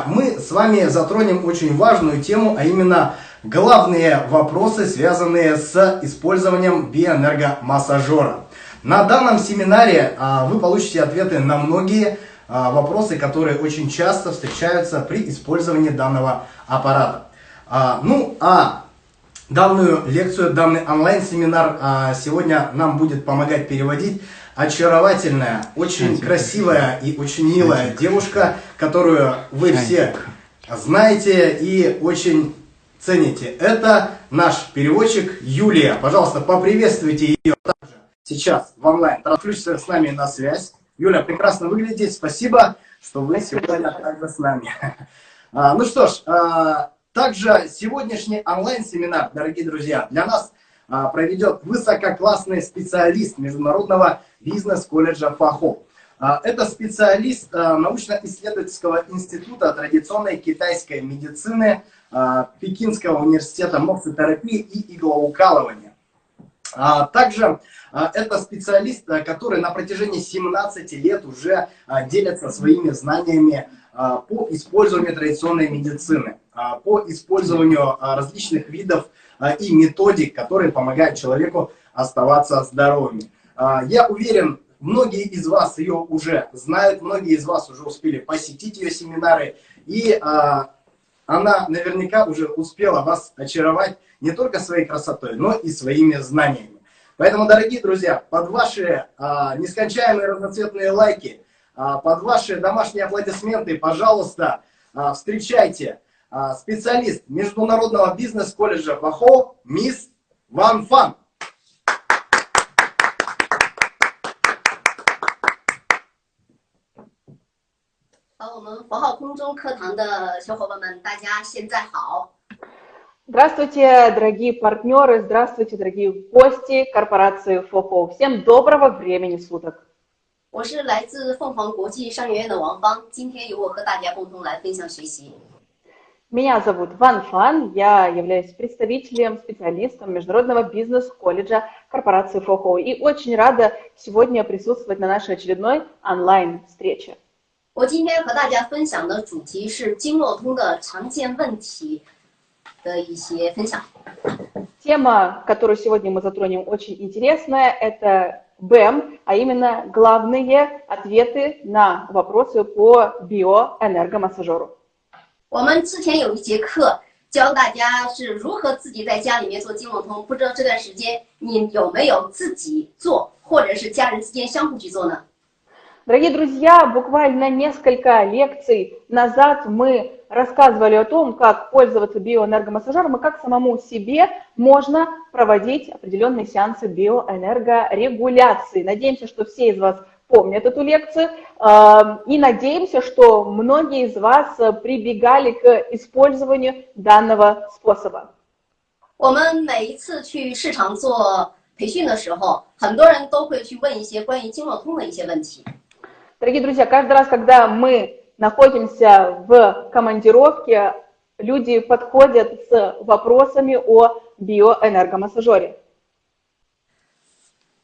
сегодня мы с вами затронем очень важную тему, а именно главные вопросы, связанные с использованием биоэнергомассажера. На данном семинаре а, вы получите ответы на многие а, вопросы, которые очень часто встречаются при использовании данного аппарата. А, ну, а данную лекцию, данный онлайн-семинар сегодня нам будет помогать переводить очаровательная, очень красивая и очень милая девушка, которую вы все знаете и очень цените. Это наш переводчик Юлия. Пожалуйста, поприветствуйте ее также сейчас в онлайн. Подключиться с нами на связь. Юля, прекрасно выглядите. Спасибо, что вы сегодня также с нами. А, ну что ж, а, также сегодняшний онлайн-семинар, дорогие друзья, для нас проведет высококлассный специалист Международного бизнес-колледжа ФАХО. Это специалист научно-исследовательского института традиционной китайской медицины Пекинского университета морфотерапии и иглоукалывания. Также это специалист, который на протяжении 17 лет уже делится своими знаниями по использованию традиционной медицины, по использованию различных видов и методик, которые помогают человеку оставаться здоровыми. Я уверен, многие из вас ее уже знают, многие из вас уже успели посетить ее семинары, и она наверняка уже успела вас очаровать не только своей красотой, но и своими знаниями. Поэтому, дорогие друзья, под ваши а, нескончаемые разноцветные лайки, а, под ваши домашние аплодисменты, пожалуйста, а, встречайте а, специалист Международного бизнес-колледжа ВАХО, мисс Ван Фан. 好，我们佛号空中课堂的小伙伴们，大家现在好。Здравствуйте, дорогие партнеры, здравствуйте, дорогие гости корпорации ФОХО. Всем доброго времени суток. 我是来自凤凰国际商学院的王芳，今天由我和大家共同来分享学习。 Меня зовут Ван Фан, я являюсь представителем, специалистом Международного бизнес-колледжа корпорации ФОХО и очень рада сегодня присутствовать на нашей очередной онлайн-встрече. 我今天和大家分享的主题是经络通的常见问题的一些分享。Тема, которую сегодня мы затронем, очень интересная. Это БЭМ, а именно главные ответы на вопросы по биоэнергомассажеру. 我们之前有一节课教大家是如何自己在家里面做经络通，不知道这段时间你有没有自己做，或者是家人之间相互去做呢？ Дорогие друзья, буквально несколько лекций назад мы рассказывали о том, как пользоваться биоэнергомассажером и как самому себе можно проводить определенные сеансы биоэнергорегуляции. Надеемся, что все из вас помнят эту лекцию и надеемся, что многие из вас прибегали к использованию данного способа. 我们每一次去市场做培训的时候，很多人都会去问一些关于经络通的一些问题。 Дорогие друзья, каждый раз, когда мы находимся в командировке, люди подходят с вопросами о биоэнергомассажере.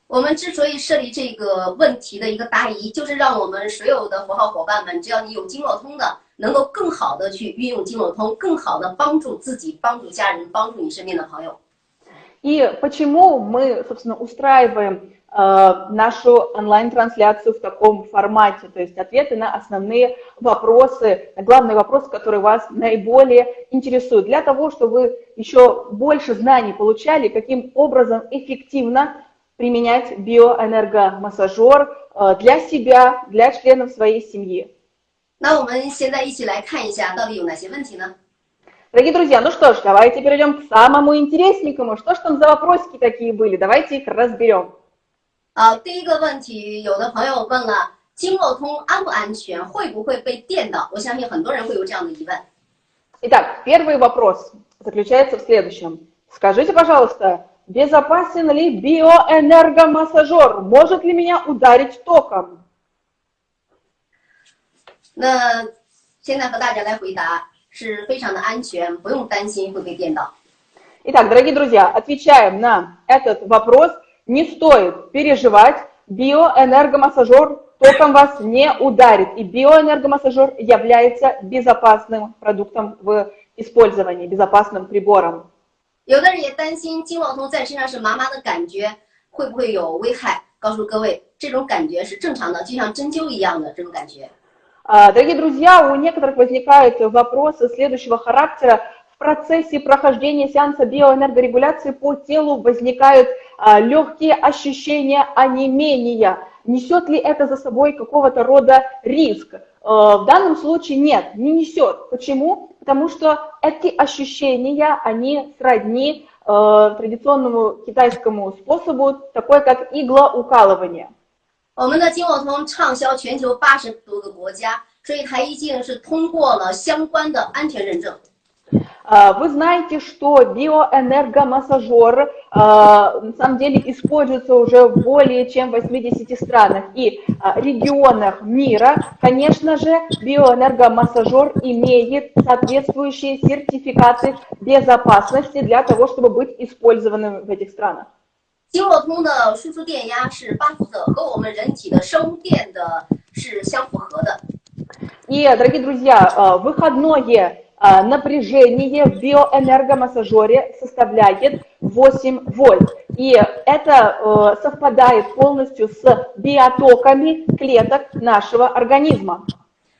我们之所以设立这个问题的一个答疑，就是让我们所有的佛号伙伴们，只要你有经络通的，能够更好的去运用经络通，更好的帮助自己、帮助家人、帮助你身边的朋友。 И почему мы, собственно, устраиваем э, нашу онлайн-трансляцию в таком формате, то есть ответы на основные вопросы, на главные вопросы, которые вас наиболее интересуют, для того, чтобы вы еще больше знаний получали, каким образом эффективно применять биоэнергомассажер э, для себя, для членов своей семьи. 那我们现在一起来看一下，到底有哪些问题呢？ Дорогие друзья, ну что ж, давайте перейдем к самому интересненькому. Что ж там за вопросики такие были? Давайте их разберем. 啊，第一个问题，有的朋友问了，经络通安不安全？会不会被电到？我相信很多人会有这样的疑问。 Итак, первый вопрос заключается в следующем. Скажите, пожалуйста, безопасен ли биоэнергомассажер? Может ли меня ударить током? 那现在和大家来回答，是非常的安全，不用担心会被电到。 Итак, дорогие друзья, отвечаем на этот вопрос. Не стоит переживать, биоэнергомассажер током вас не ударит. И биоэнергомассажер является безопасным продуктом в использовании, безопасным прибором. 有的人也担心经络通在身上是麻麻的感觉，会不会有危害？告诉各位，这种感觉是正常的，就像针灸一样的这种感觉。 А, Дорогие друзья, у некоторых возникают вопросы следующего характера. В процессе прохождения сеанса биоэнергорегуляции по телу возникают а, легкие ощущения онемения. Несет ли это за собой какого-то рода риск? Э, В данном случае нет, не несет. Почему? Потому что эти ощущения, они сродни э, традиционному китайскому способу, такой как иглоукалывание. 我们的经络通畅销全球八十多个国家，所以它一定是通过了相关的安全认证。 А, Вы знаете, что биоэнергомассажер а, на самом деле используется уже в более чем 80 странах и а, регионах мира. Конечно же, биоэнергомассажер имеет соответствующие сертификаты безопасности для того, чтобы быть использованным в этих странах. 经络通的输出电压是八伏特，和我们人体的生物电的是相符合的。 И, дорогие друзья, а, выходное а, напряжение в биоэнергомассажере составляет 8 вольт. И это э, совпадает полностью с биотоками клеток нашего организма.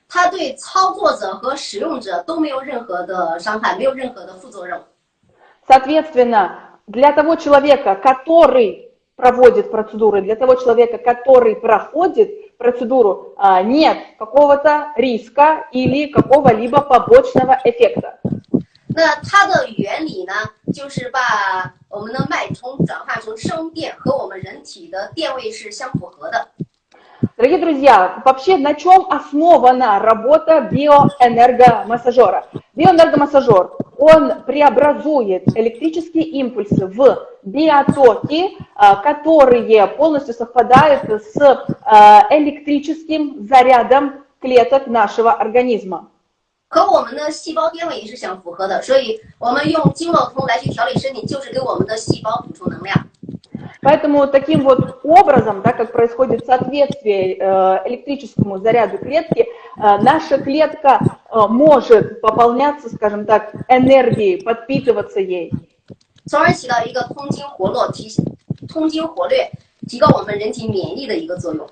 它对操作者和使用者都没有任何的伤害，没有任何的副作用。 Соответственно, для того человека, который проводит процедуры, для того человека, который проходит процедуру, а, нет какого-то риска или какого-либо побочного эффекта. 那它的原理呢，就是把我们的脉冲转化成生电，和我们人体的电位是相符合的。 Дорогие друзья, вообще на чем основана работа биоэнергомассажера? Биоэнергомассажер, он преобразует электрические импульсы в биотоки, а, которые полностью совпадают с а, электрическим зарядом клеток нашего организма. 和我们的细胞电位也是相符合的，所以我们用经络通来去调理身体，就是给我们的细胞补充能量。 Поэтому таким вот образом, так как происходит соответствие э, электрическому заряду клетки, э, наша клетка э, может пополняться, скажем так, энергией, подпитываться ей. 从而起到一个通经活络、提通经活略、提高我们人体免疫的一个作用。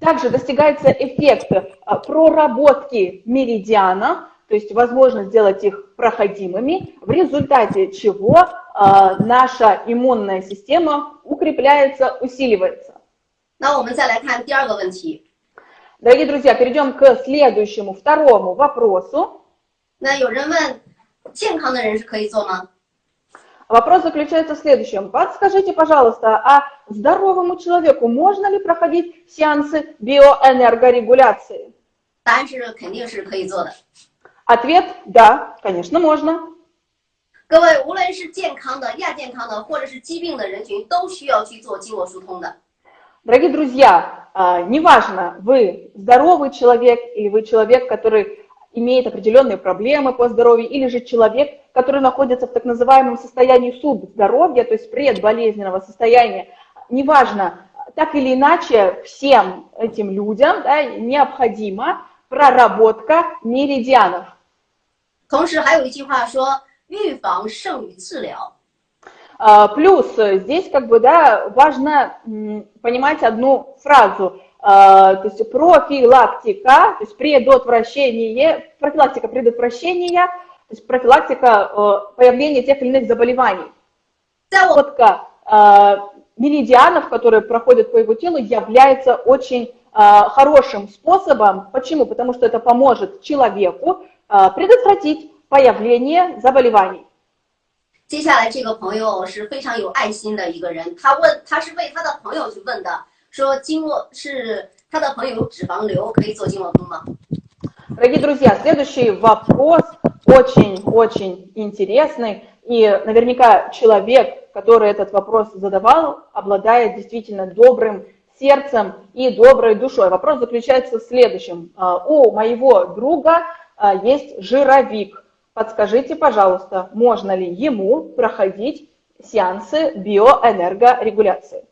Также достигается эффект э, проработки меридиана, то есть возможность сделать их проходимыми, в результате чего э, Э, наша иммунная система укрепляется, усиливается. Дорогие друзья, перейдем к следующему, второму вопросу. Вопрос заключается в следующем. Подскажите, пожалуйста, а здоровому человеку можно ли проходить сеансы биоэнергорегуляции? Ответ – да, конечно, можно. 各位，无论是健康的、亚健康的，或者是疾病的人群，都需要去做经络疏通的。 Дорогие друзья, а, неважно, вы здоровый человек или вы человек, который имеет определенные проблемы по здоровью, или же человек, который находится в так называемом состоянии субздоровья, то есть предболезненного состояния, неважно, так или иначе, всем этим людям да, необходима проработка меридианов. 同时，还有一句话说：“ 预防胜于治疗。 А, Плюс э, здесь как бы, да, важно м, понимать одну фразу, а, то есть профилактика, то есть предотвращение, профилактика предотвращения, то есть профилактика э, появления тех или иных заболеваний. ”在我 Работа а, меридианов, которые проходят по его телу, является очень а, хорошим способом. Почему? Потому что это поможет человеку а, предотвратить появление заболеваний. 接下来这个朋友是非常有爱心的一个人，他问他是为他的朋友去问的，说经络是他的朋友有脂肪瘤，可以做经络通吗？ Дорогие друзья, следующий вопрос очень-очень интересный. И наверняка человек, который этот вопрос задавал, обладает действительно добрым сердцем и доброй душой. Вопрос заключается в следующем. А, У моего друга а, есть жировик. – Подскажите, пожалуйста, можно ли ему проходить сеансы биоэнергорегуляции?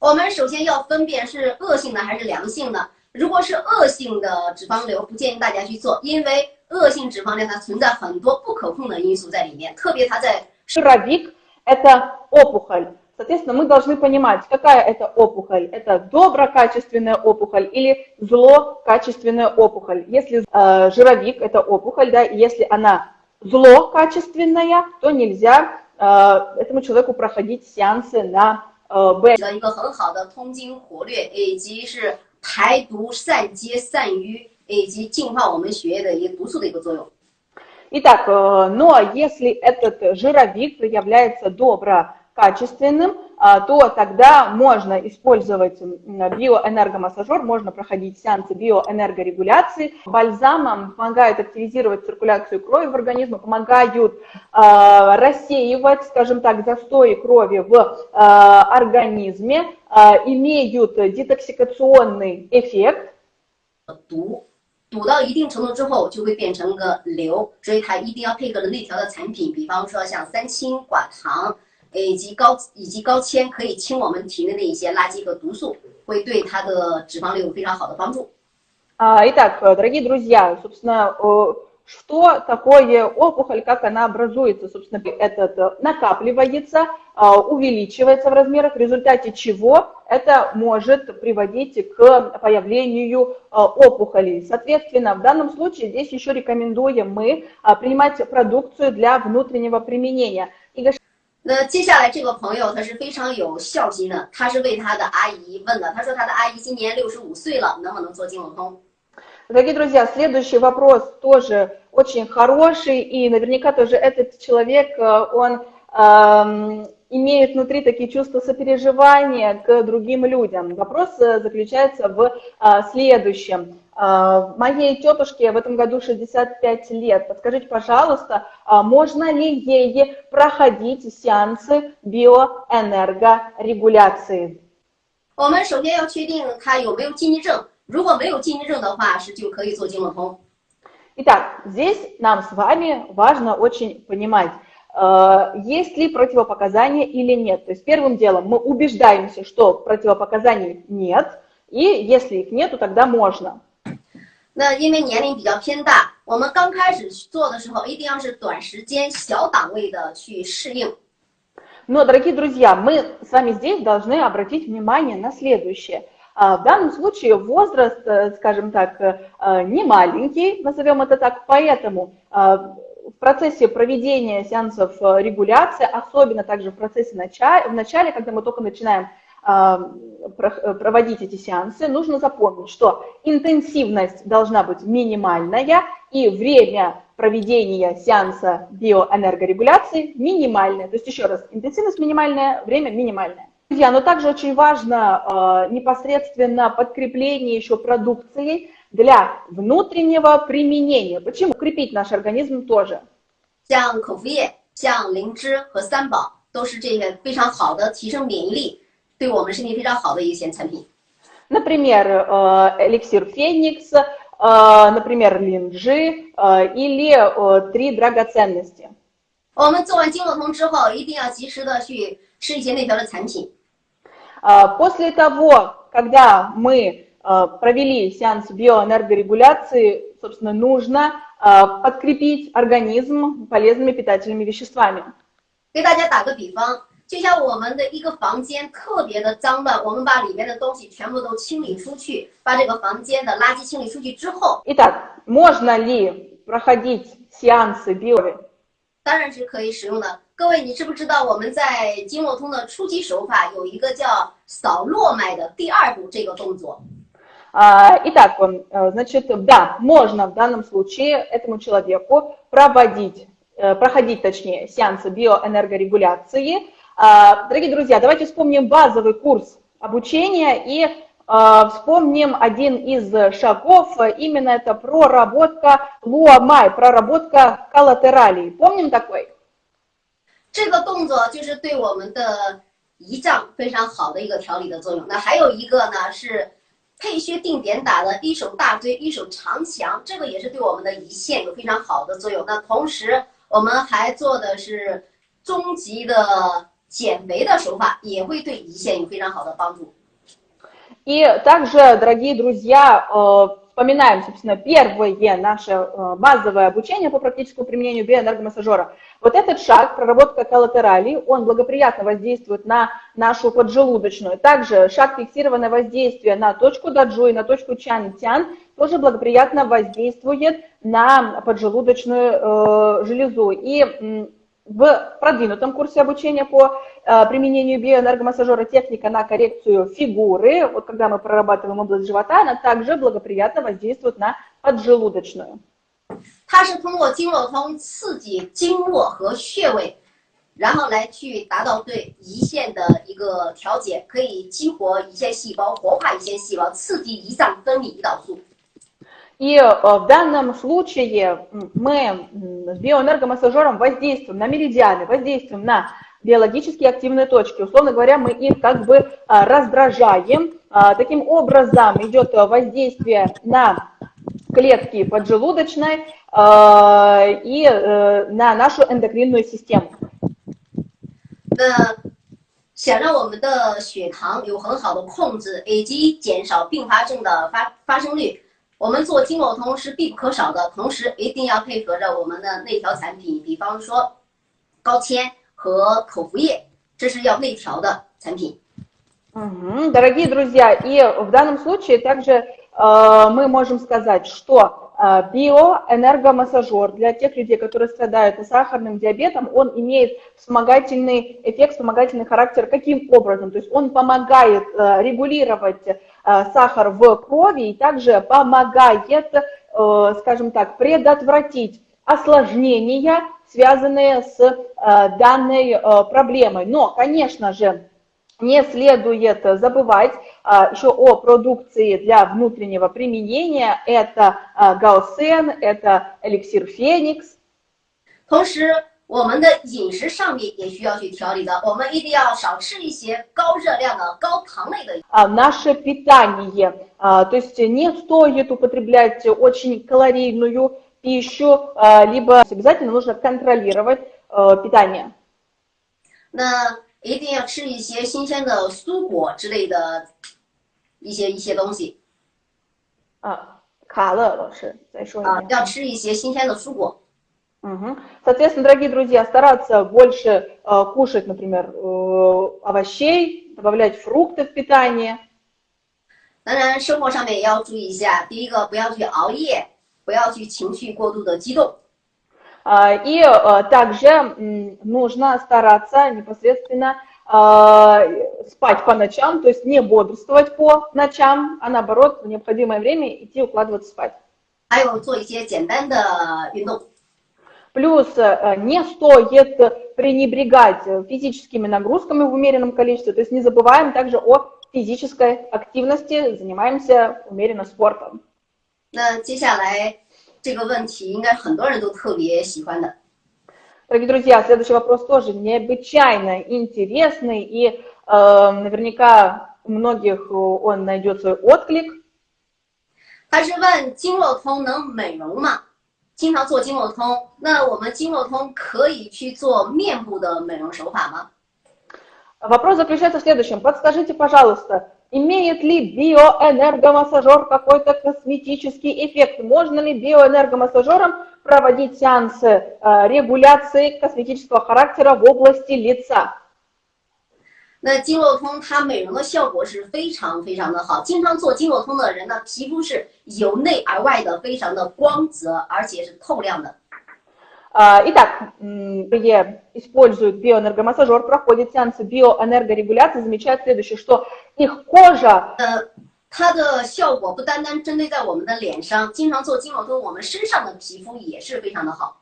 我们首先要分辨是恶性的还是良性的。 如果是恶性的脂肪瘤，不建议大家去做，因为恶性脂肪瘤它存在很多不可控的因素在里面，特别它在 Жировик – это опухоль. Соответственно, мы должны понимать, какая это опухоль. Это доброкачественная опухоль или злокачественная опухоль. Если э, жировик – это опухоль, да, и если она злокачественная, то нельзя э, этому человеку проходить сеансы на э, Б. 的一个很好的通经活络，以及是排毒、散结、散瘀，以及净化我们血液的一个毒素的一个作用。 Итак, э, но если этот жировик является доброкачественным, а, то тогда можно использовать м, биоэнергомассажер, можно проходить сеансы биоэнергорегуляции. Бальзамом помогают активизировать циркуляцию крови в организме, помогают а, рассеивать, скажем так, застои крови в а, организме, а, имеют детоксикационный эффект, 毒，堵到一定程度之后就会变成个瘤，所以它一定要配合的内调的产品，比方说像三氢、寡糖， 以及高以及高纤，可以清我们体内的一些垃圾和毒素，会对它的脂肪瘤有非常好的帮助。 А, Итак, э, дорогие друзья, собственно, э, что такое опухоль, как она образуется? Собственно, этот э, накапливается, э, увеличивается в размерах, в результате чего это может приводить к появлению э, опухолей. Соответственно, в данном случае здесь еще рекомендуем мы а, принимать продукцию для внутреннего применения. И 那接下来这个朋友他是非常有孝心的，他是为他的阿姨问的，他说他的阿姨今年六十五岁了，能不能做经络通？ Дорогие друзья, следующий вопрос тоже очень хороший, и наверняка тоже этот человек, э, он эм, имеет внутри такие чувства сопереживания к другим людям. Вопрос э, заключается в э, следующем. Э, Моей тетушке в этом году 65 лет. Подскажите, пожалуйста, а можно ли ей проходить сеансы биоэнергорегуляции? 我们首先要确定他有没有禁忌症，如果没有禁忌症的话，是就可以做经络通。 Итак, здесь нам с вами важно очень понимать, э, есть ли противопоказания или нет. То есть первым делом мы убеждаемся, что противопоказаний нет, и если их нету, тогда можно. 那因为年龄比较偏大，我们刚开始做的时候，一定要是短时间、小档位的去适应。 Но, дорогие друзья, мы с вами здесь должны обратить внимание на следующее. А, В данном случае возраст, э, скажем так, э, не маленький, назовем это так, поэтому а, в процессе проведения сеансов э, регуляции, особенно также в процессе начала, в начале, когда мы только начинаем а, э, проводить эти сеансы, нужно запомнить, что интенсивность должна быть минимальная и время проведения сеанса биоэнергорегуляции минимальное. То есть еще раз, интенсивность минимальная, время минимальное. Друзья, но также очень важно э, непосредственно подкрепление еще продукцией для внутреннего применения. Почему? Укрепить наш организм тоже. 像口服液、像灵芝和三宝，都是这些非常好的提升免疫力，对我们身体非常好的一些产品。 Например, э, эликсир Феникс, э, например, линджи э, или э, три драгоценности. 我们做完经络通之后，一定要及时的去吃一些内调的产品。 А, После того, когда мы э, провели сеанс биоэнергорегуляции, собственно, нужно э, подкрепить организм полезными питательными веществами. 给大家打个比方，就像我们的一个房间特别的脏乱，我们把里面的东西全部都清理出去，把这个房间的垃圾清理出去之后， Итак, можно ли проходить сеансы био 当然是可以使用的。各位，你知不知道我们在经络通的初级手法有一个叫扫络脉的第二步这个动作？ А, Итак, э, значит, да, можно в данном случае этому человеку проводить, э, проходить, точнее, сеансы биоэнергорегуляции. А, Дорогие друзья, давайте вспомним базовый курс обучения и э, вспомним один из шагов, именно это проработка луамай, проработка коллатералей. Помним такой? 这个动作就是对我们的胰脏非常好的一个调理的作用。那还有一个呢是 配穴定点打的，一手大椎，一手长强，这个也是对我们的胰腺有非常好的作用。那同时我们还做的是中级的减肥的手法，也会对胰腺有非常好的帮助。 И также, дорогие друзья, э, вспоминаем, собственно, первое наше э, базовое обучение по практическому применению биоэнергомассажера. Вот этот шаг, проработка коллатералей, он благоприятно воздействует на нашу поджелудочную. Также шаг фиксированное воздействие на точку даджу и на точку чан-тян тоже благоприятно воздействует на поджелудочную э, железу. И в продвинутом курсе обучения по э, применению биоэнергомассажера техника на коррекцию фигуры, вот когда мы прорабатываем область живота, она также благоприятно воздействует на поджелудочную. 它是通过经络通刺激经络和穴位，然后来去达到对胰腺的一个调节，可以激活胰腺细胞，活化胰腺细胞，刺激胰脏分泌胰岛素。и э, в данном случае мы с биоэнергомассажером воздействуем на меридианы, воздействуем на биологически активные точки. Условно говоря, мы их как бы а, раздражаем. А, таким образом идет воздействие на клетки поджелудочной а, и э, на нашу эндокринную систему. 那想让我们的血糖有很好的控制，以及减少并发症的发发生率。我们做经络通是必不可少的，同时一定要配合着我们的内调产品，比方说高纤和口服液，这是要内调的产品。Угу, дорогие друзья, и в данном случае также э, мы можем сказать, что э, биоэнергомассажер для тех людей, которые страдают сахарным диабетом, он имеет вспомогательный эффект, вспомогательный характер. Каким образом? То есть он помогает э, регулировать Э, сахар в крови и также помогает, э, скажем так, предотвратить осложнения, связанные с э, данной проблемой. Но, конечно же, не следует забывать еще о продукции для внутреннего применения. Это гаусен, это эликсир феникс. 同时，我们的饮食上面也需要去调理的，我们一定要少吃一些高热量的、高糖类的。А наше питание, а, то есть не стоит употреблять очень калорийную пищу, а, либо обязательно нужно контролировать а, питание. 那 一定要吃一些新鲜的蔬果之类的一些一些东西。啊，卡了，老师再说一遍。啊，要吃一些新鲜的蔬果。Угу. Соответственно, дорогие друзья, стараться больше э, кушать, например, э, овощей, добавлять фрукты в питание. 当然，生活上面也要注意一下。第一个，不要去熬夜，不要去情绪过度的激动。 Uh, и uh, также um, нужно стараться непосредственно uh, спать по ночам, то есть не бодрствовать по ночам, а наоборот в необходимое время идти укладываться спать. 还有做一些简单的运动。Плюс э, не стоит пренебрегать физическими нагрузками в умеренном количестве, то есть не забываем также о физической активности, занимаемся умеренно спортом. 那接下来 这个问题应该很多人都特别喜欢的。Дорогие друзья, следующий вопрос тоже необычайно интересный, и э, наверняка у многих он найдет свой отклик. 他是问经络通能美容吗？经常做经络通，那我们经络通可以去做面部的美容手法吗？Вопрос заключается в следующем. Подскажите, пожалуйста, имеет ли биоэнергомассажер какой-то косметический эффект? Можно ли биоэнергомассажером проводить сеансы э, регуляции косметического характера в области лица? 那经络通它美容的效果是非常非常的好，经常做经络通的人呢，皮肤是由内而外的非常的光泽，而且是透亮的。 Итак, где используют биоэнергомассажер, проходят сеансы биоэнергорегуляции, замечают следующее, что их кожа... 它的效果不单单针对在我们的脸上，经常做经络通，我们身上的皮肤也是非常的好。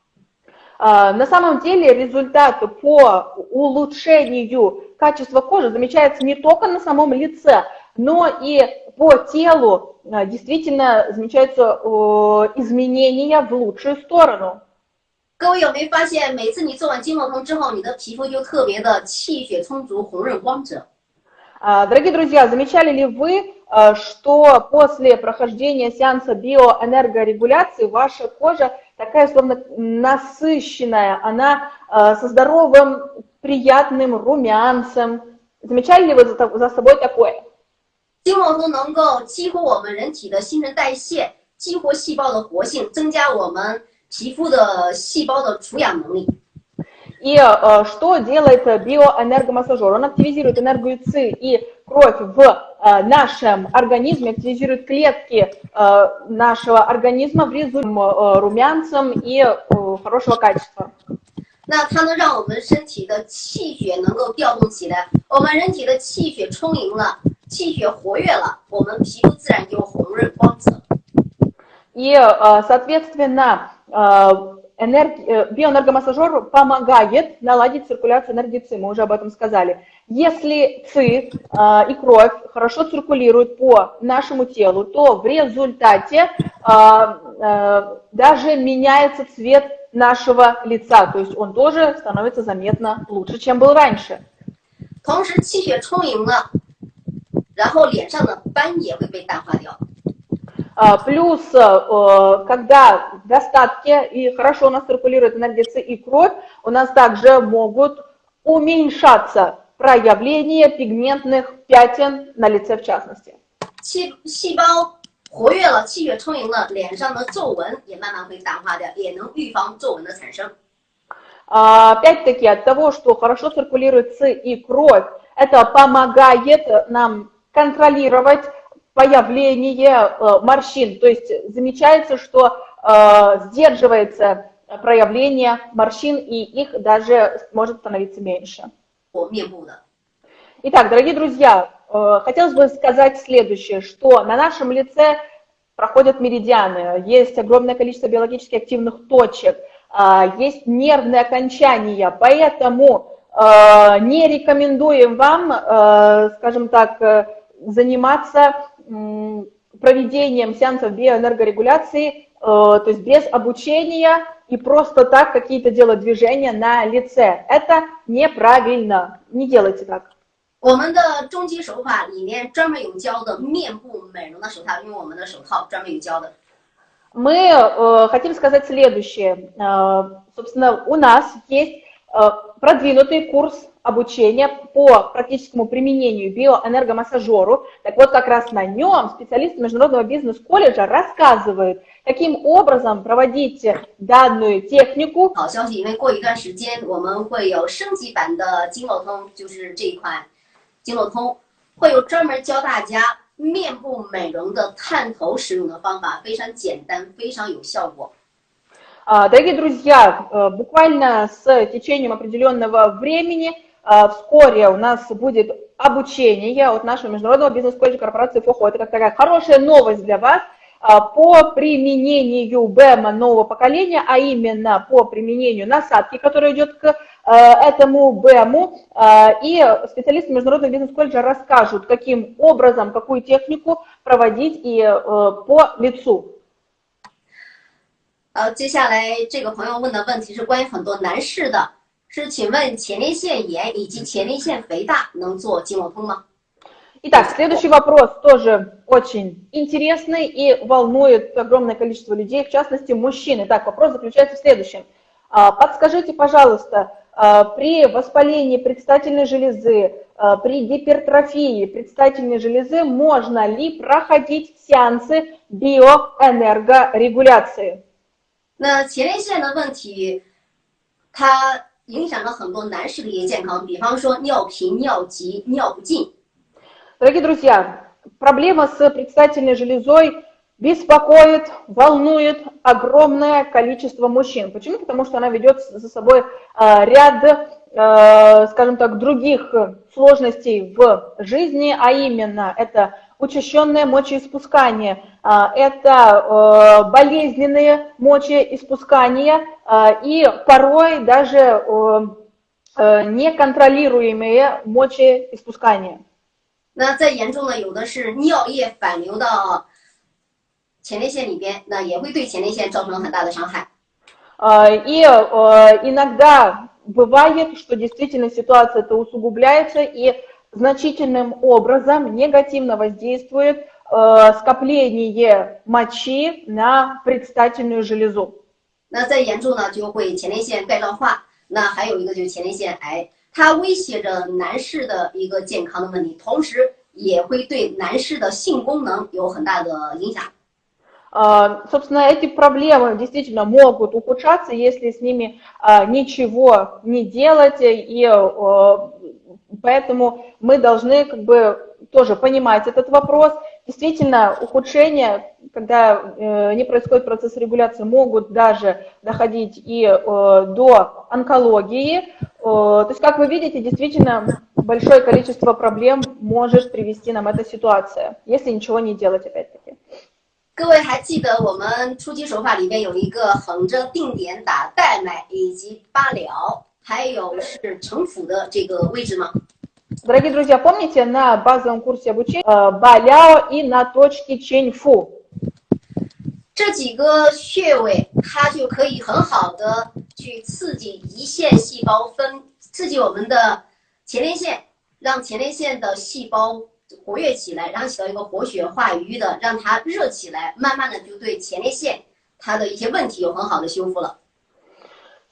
На самом деле результат по улучшению качества кожи замечается не только на самом лице, но и по телу действительно замечаются изменения в лучшую сторону. 各位有没有发现，每次你做完经络通之后，你的皮肤就特别的气血充足、红润光泽？Дорогие друзья, замечали ли вы, что после прохождения сеанса биоэнергорегуляции ваша кожа такая словно насыщенная, она со здоровым приятным румянцем. Замечали ли вы за, за собой такое? 经络通能够激活我们人体的新陈代谢，激活细胞的活性，增加我们 皮肤的细胞的除氧能力。И э, что делает биоэнергомассажер? Он активизирует энергию ЦИ и кровь в э, нашем организме, активизирует клетки э, нашего организма в результате э, румянцем и э, хорошего качества. 那它能让我们身体的气血能够调动起来，我们人体的气血充盈了，气血活跃了，我们皮肤自然就红润光泽。 И, э, соответственно, э, энерги- э, биоэнергомассажер помогает наладить циркуляцию энергии ЦИ, мы уже об этом сказали. Если ЦИ э, и кровь хорошо циркулируют по нашему телу, то в результате э, э, даже меняется цвет нашего лица, то есть он тоже становится заметно лучше, чем был раньше. 同时，气血充盈了，然后脸上的斑也会被淡化掉。 А, Плюс, э, когда в достатке и хорошо у нас циркулирует энергия ЦИ и кровь, у нас также могут уменьшаться проявления пигментных пятен на лице в частности. 气细胞活跃了，气血充盈了，脸上的皱纹也慢慢会淡化掉，也能预防皱纹的产生。 А, Опять-таки от того, что хорошо циркулирует ЦИ и кровь, это помогает нам контролировать появление э, морщин. То есть замечается, что э, сдерживается проявление морщин, и их даже может становиться меньше. Итак, дорогие друзья, э, хотелось бы сказать следующее, что на нашем лице проходят меридианы, есть огромное количество биологически активных точек, а, есть нервные окончания, поэтому не рекомендуем вам, скажем так, заниматься проведением сеансов биоэнергорегуляции, э, то есть без обучения и просто так какие-то делать движения на лице. Это неправильно, не делайте так. 我们的终极手法里面专门有教的面部美容的手套，因为我们的手套专门有教的。 Мы э, хотим сказать следующее. Э, собственно, у нас есть э, продвинутый курс обучения по практическому применению биоэнергомассажеру. Так вот, как раз на нем специалисты Международного бизнес-колледжа рассказывают, каким образом проводить данную технику 好消息，因为过一段时间我们会有升级版的经络通，就是这一款经络通，会有专门教大家面部美容的探头使用的方法，非常简单，非常有效果。 А, Дорогие друзья, э, буквально с течением определенного времени э, вскоре у нас будет обучение от нашего международного бизнес-колледжа корпорации ФОХО. Это как такая хорошая новость для вас а, по применению БЭМа нового поколения, а именно по применению насадки, которая идет к э, этому БЭМу. И специалисты международного бизнес-колледжа расскажут, каким образом, какую технику проводить и по лицу. 呃，接下来这个朋友问的问题是关于很多男士的，是请问前列腺炎以及前列腺肥大能做经络通吗？ Итак, следующий вопрос тоже очень интересный и волнует огромное количество людей, в частности мужчин. Итак, вопрос заключается в следующем. А, Подскажите, пожалуйста, а, при воспалении предстательной железы, а, при гипертрофии предстательной железы можно ли проходить сеансы биоэнергорегуляции? 那前列腺的问题，它影响了很多男士的一个健康，比方说尿频、尿急、尿不尽。 Дорогие друзья, проблема с предстательной железой беспокоит, волнует огромное количество мужчин. Почему? Потому что она ведет за собой э, ряд, э, скажем так, других сложностей в жизни, а именно это учащенное мочеиспускание, э, это э, болезненные мочеиспускания э, и порой даже э, э, неконтролируемые мочеиспускания. 那再严重的，有的是尿液反流到前列腺里边，那也会对前列腺造成很大的伤害。 А, И э, иногда бывает, что действительно ситуация это усугубляется и значительным образом негативно воздействует э, скопление мочи на предстательную железу. 那再严重呢，就会前列腺钙状化。那还有一个就是前列腺癌，它威胁着男士的一个健康的问题，同时 也会对男士的性功能有很大的影响。 А, Собственно, эти проблемы действительно могут ухудшаться, если с ними а, ничего не делать, и а, поэтому мы должны как бы тоже понимать этот вопрос. Действительно, ухудшения, когда э, не происходит процесс регуляции, могут даже доходить и э, до онкологии. Э, То есть, как вы видите, действительно большое количество проблем может привести нам эта ситуация, если ничего не делать, опять-таки. 各位还记得我们初级手法里面有一个横着定点打带脉以及八疗， 还有是城府的这个位置吗？ Дорогие друзья, помните на базовом курсе обучения э, Баляо и на точке Ченьфу? 这几个穴位，它就可以很好的去刺激胰腺细胞分，刺激我们的前列腺，让前列腺的细胞活跃起来，然后起到一个活血化瘀的，让它热起来，慢慢的就对前列腺它的一些问题有很好的修复了。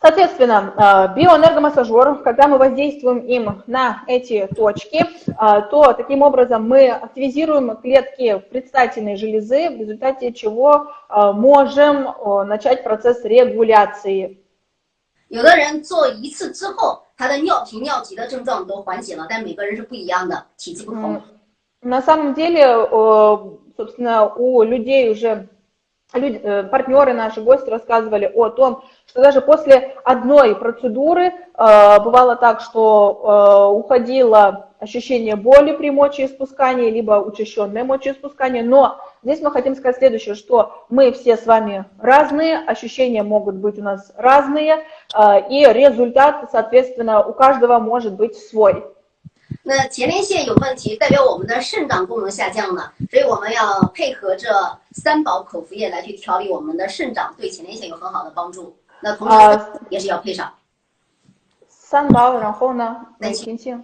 Соответственно, э, биоэнергомассажер, когда мы воздействуем им на эти точки, э, то таким образом мы активизируем клетки предстательной железы, в результате чего э, можем э, начать процесс регуляции. 有的人做一次之后，他的尿频尿急的症状都缓解了，但每个人是不一样的，体质不同。 На самом деле, э, собственно, у людей уже люди, э, партнеры наши гости рассказывали о том, что даже после одной процедуры э, бывало так, что э, уходило ощущение боли при мочеиспускании, либо учащенное мочеиспускание, но здесь мы хотим сказать следующее, что мы все с вами разные, ощущения могут быть у нас разные, э, и результат, соответственно, у каждого может быть свой. 那前列腺有问题，代表我们的肾脏功能下降了，所以我们要配合着三宝口服液来去调理我们的肾脏，对前列腺有很好的帮助。那同时啊也是要配上。 Санбао, Рахона, Санчин. Санчин.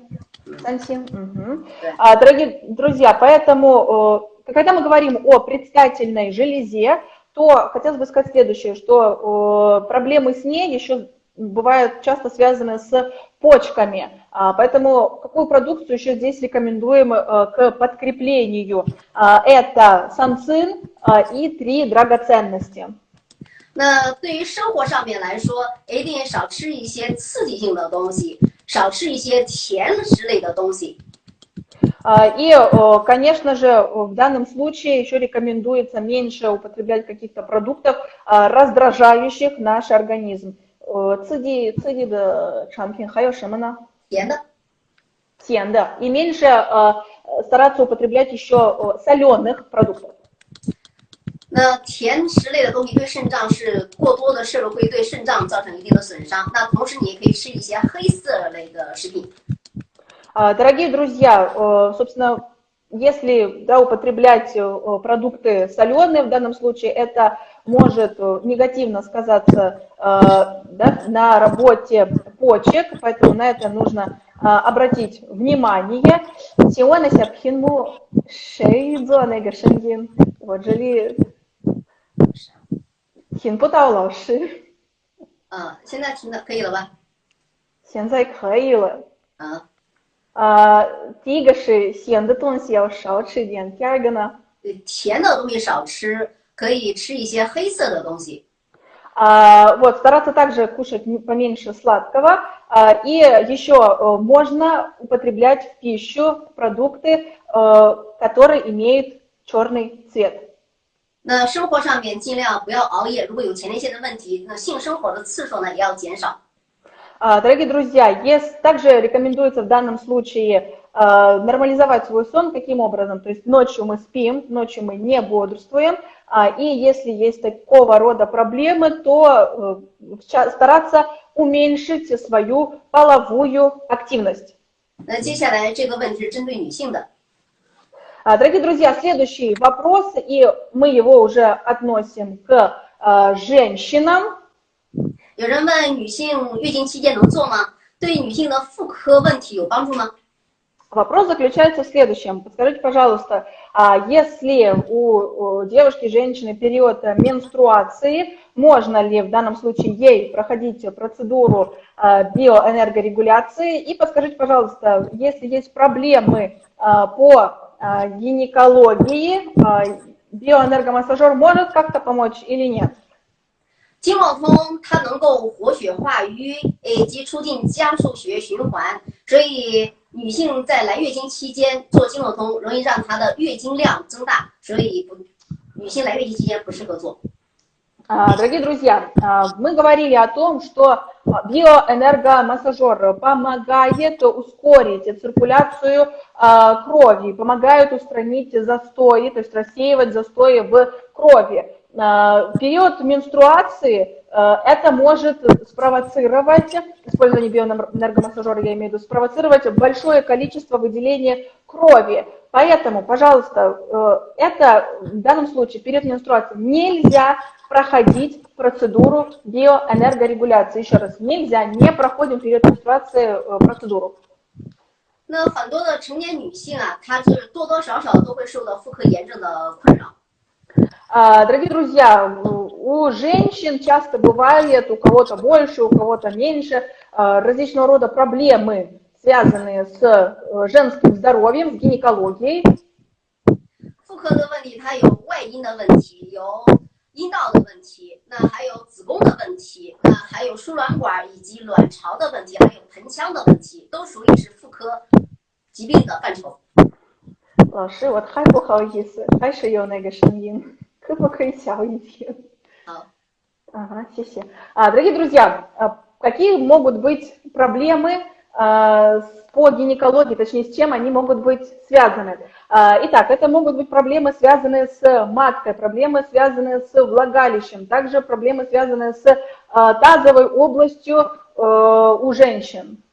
Санчин, мгм. Да. А, Дорогие друзья, поэтому, э, когда мы говорим о предстательной железе, то хотелось бы сказать следующее, что э, проблемы с ней еще бывают часто связаны с почками. А, Поэтому какую продукцию еще здесь рекомендуем э, к подкреплению? А, Это санцин а, и три драгоценности. 那对于生活上面来说，一定少吃一些刺激性的东西，少吃一些甜食类的东西。 А, И, э, конечно же, в данном случае еще рекомендуется меньше употреблять каких-то продуктов, а, раздражающих наш организм. Э, Циди, циди да чампин, хайо шимана, 甜的， тен, да. И меньше э, стараться употреблять еще соленых продуктов. 那甜食类的东西对肾脏是过多的摄入会对肾脏造成一定的损伤。那同时你也可以吃一些黑色类的食品。 А, Дорогие друзья, э, собственно, если да, употреблять э, продукты соленые, в данном случае это может э, негативно сказаться э, да, на работе почек, поэтому на это нужно э, обратить внимание. Сегодня сяпхинму шейдзо негашингин. Вот жили хинпутау лауши. 啊，现在听的可以了吧？现在可以了。啊， 啊，第一个是咸的东西要少吃一点，第二个呢，对甜的东西少吃，可以吃一些黑色的东西。 а, вот, стараться также кушать м- поменьше сладкого, а, и еще э, можно употреблять в пищу продукты, э, которые имеют черный цвет. 那生活上面尽量不要熬夜，如果有前列腺的问题，那性生活的次数呢也要减少。 А, Дорогие друзья, есть, также рекомендуется в данном случае э, нормализовать свой сон. Каким образом? То есть ночью мы спим, ночью мы не бодрствуем, а, и если есть такого рода проблемы, то э, в ча- стараться уменьшить свою половую активность. 那接下来这个问题是针对女性的。 А, Дорогие друзья, следующий вопрос, и мы его уже относим к э, женщинам. 有人问女性月经期间能做吗？对女性的妇科问题有帮助吗？ Вопрос заключается в следующем. Подскажите, пожалуйста, а если у, у девушки, женщины период э, менструации, можно ли в данном случае ей проходить процедуру э, биоэнергорегуляции? И подскажите, пожалуйста, если есть проблемы э, по гинекологии биоэнергомассажер может как-то помочь или нет? 经络通它能够活血化瘀，以及促进加速血液循环，所以女性在来月经期间做经络通，容易让她的月经量增大，所以不，女性来月经期间不适合做。Дорогие друзья, мы говорили о том, что биоэнергомассажер помогает ускорить циркуляцию крови, помогает устранить застои, то есть рассеивать застои в крови. В период менструации это может спровоцировать, использование биоэнергомассажера, я имею в виду, спровоцировать большое количество выделения крови. Поэтому, пожалуйста, это в данном случае перед менструацией нельзя проходить процедуру биоэнергорегуляции. Еще раз, нельзя, не проходим перед менструацией процедуру. 那很多的成年女性啊，她是多多少少都会受到妇科炎症的困扰。 Дорогие друзья, у женщин часто бывает, у кого-то больше, у кого-то меньше, различного рода проблемы, связанные с женским здоровьем, с гинекологией. 老师，我太不好意思，还是有那个声音。可不可以小一点？好。Ага, 谢谢. А, дорогие друзья, какие могут быть проблемы по гинекологии, точнее, с чем они могут быть связаны? Итак, это могут быть проблемы, связанные с маткой, проблемы, связанные с влагалищем, также проблемы, связанные с тазовой областью у женщин.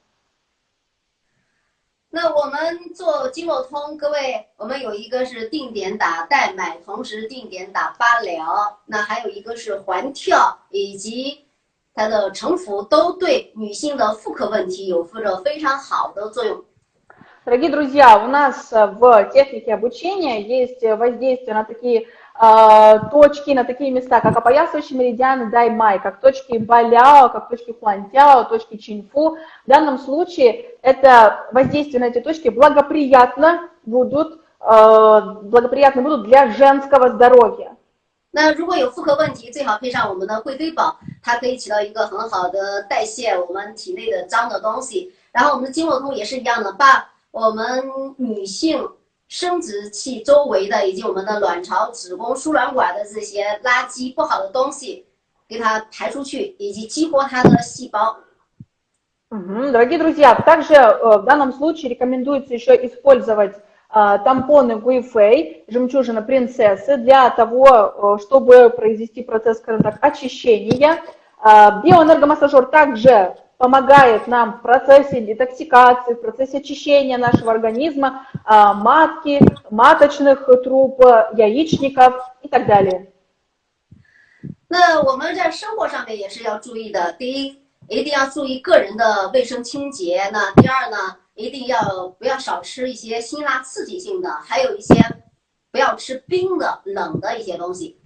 那我们做经络通，各位，我们有一个是定点打代买，同时定点打八疗，那还有一个是环跳，以及它的成服，都对女性的妇科问题有着非常好的作用。 Дорогие друзья, у нас в технике обучения есть воздействие на такие точки, на такие места, как опоясывающий меридиан Даймай, как точки Баляо, как точки Хуантяо, точки Чинфу. В данном случае это воздействие на эти точки благоприятно будут, благоприятны будут для женского здоровья. 那如果有妇科问题，最好配上我们的惠妃宝，它可以起到一个很好的代谢我们体内的脏的东西。然后我们的经络通也是一样的，把我们女性 生殖器周围的以及我们的卵巢、子宫、输卵管的这些垃圾不好的东西，给它排出去，以及激活它的细胞。 Дорогие друзья, также в данном случае рекомендуется еще использовать тампоны Гуифей, жемчужина принцессы, для того, чтобы произвести процесс, скажем так, очищения. Биоэнергомассажер также помогает нам в процессе детоксикации, в процессе очищения нашего организма, матки, маточных труб, яичников и так далее. 那我们在生活上面也是要注意的。第一，一定要注意个人的卫生清洁。那第二呢，一定要不要少吃一些辛辣刺激性的，还有一些不要吃冰的、冷的一些东西。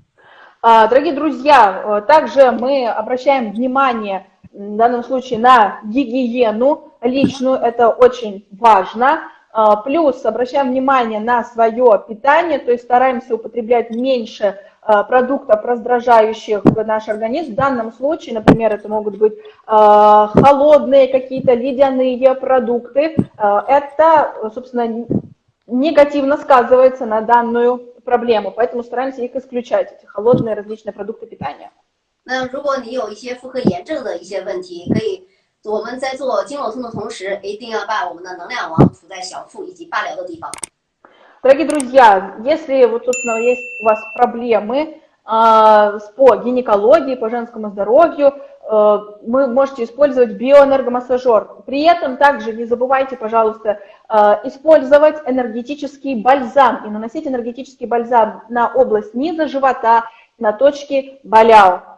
Дорогие друзья, также мы обращаем внимание в данном случае на гигиену личную, это очень важно. Плюс обращаем внимание на свое питание, то есть стараемся употреблять меньше продуктов, раздражающих наш организм. В данном случае, например, это могут быть холодные какие-то ледяные продукты. Это, собственно, негативно сказывается на данную проблему, поэтому стараемся их исключать, эти холодные различные продукты питания. 那如果你有一些妇科炎症的一些问题，可以我们在做经络通的同时，一定要把我们的能量王涂在小腹以及八髎的地方。 Дорогие друзья, если вот, собственно, есть у вас проблемы э, по гинекологии, по женскому здоровью, э, вы можете использовать биоэнергомассажер. При этом также не забывайте, пожалуйста, э, использовать энергетический бальзам и наносить энергетический бальзам на область низа живота, на точки баляо.